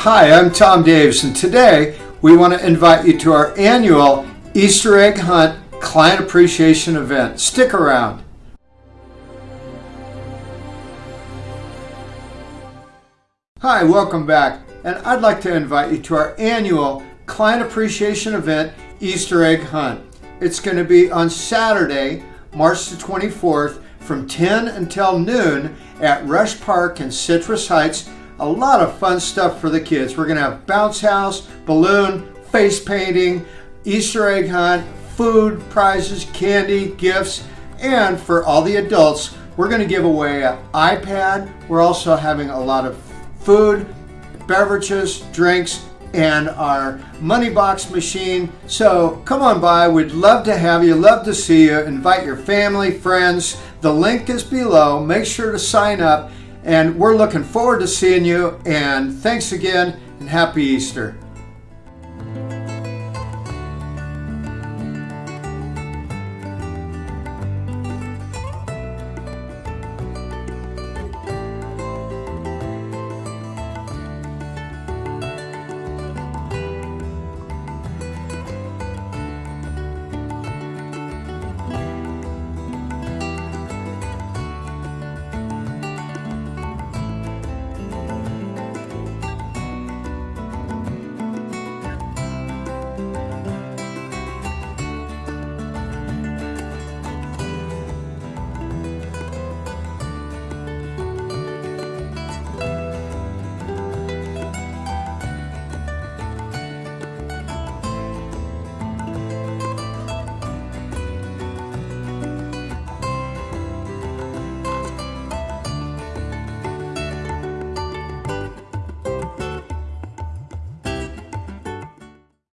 Hi, I'm Tom Davis, and today we want to invite you to our annual Easter egg hunt client appreciation event. Stick around. Hi, welcome back, and I'd like to invite you to our annual client appreciation event Easter egg hunt. It's going to be on Saturday, March the 24th from 10 until noon at Rusch Park in Citrus Heights. A lot of fun stuff for the kids. We're going to have bounce house, balloon, face painting, Easter egg hunt, food, prizes, candy, gifts, and for all the adults, we're going to give away an iPad. We're also having a lot of food, beverages, drinks, and our money box machine. So come on by. We'd love to have you, love to see you. Invite your family, friends. The link is below. Make sure to sign up. And we're looking forward to seeing you. And thanks again and happy Easter.